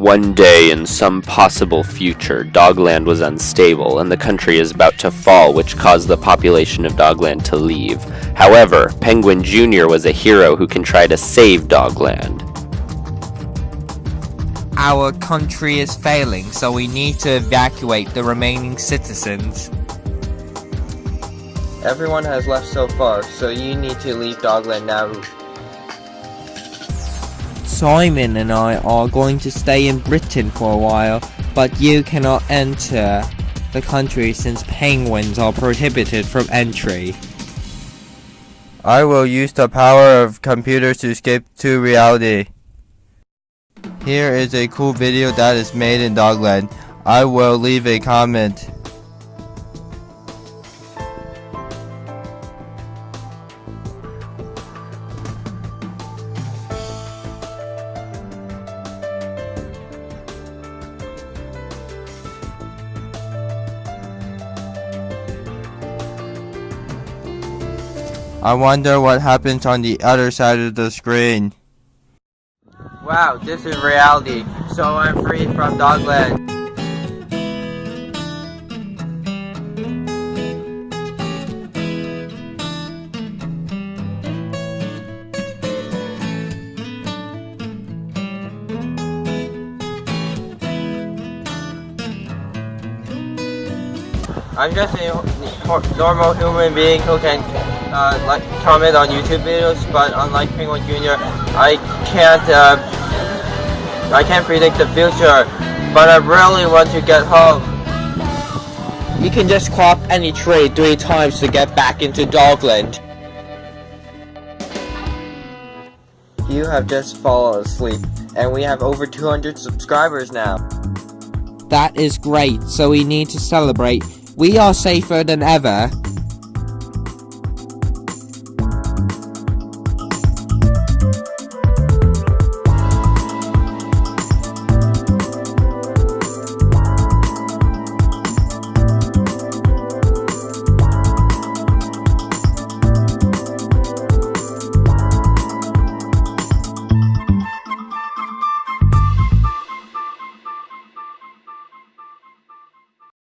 One day in some possible future, Dogland was unstable and the country is about to fall, which caused the population of Dogland to leave. However, Penguin Jr. was a hero who can try to save Dogland. Our country is failing, so we need to evacuate the remaining citizens. Everyone has left so far, so you need to leave Dogland now. Simon and I are going to stay in Britain for a while, but you cannot enter the country since penguins are prohibited from entry. I will use the power of computers to escape to reality. Here is a cool video that is made in Dogland. I will leave a comment. I wonder what happens on the other side of the screen. Wow, this is reality, so I'm free from Dogland. I'm just a normal human being who can uh, like comment on YouTube videos, but unlike Penguin Jr., I can't uh, I can't predict the future. But I really want to get home. You can just crop any tree three times to get back into Dogland. You have just fallen asleep, and we have over 200 subscribers now. That is great, so we need to celebrate. We are safer than ever.